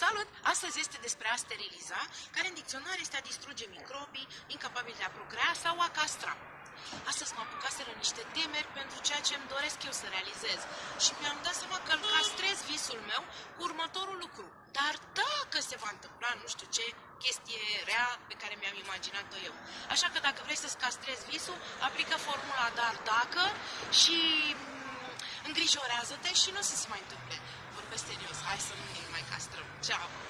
Salut! Astăzi este despre a steriliza, care în dicționar este a distruge microbii, incapabil de a procrea sau a castra. Astăzi mă apucaseră niște temeri pentru ceea ce îmi doresc eu să realizez și mi-am dat seama că îl castrez visul meu cu următorul lucru. Dar dacă se va întâmpla nu știu ce chestie rea pe care mi-am imaginat-o eu. Așa că dacă vrei să-ți castrezi visul, aplică formula dar dacă și mm, îngrijorează-te și nu o să se mai întâmple. Vorbesc serios, Chao.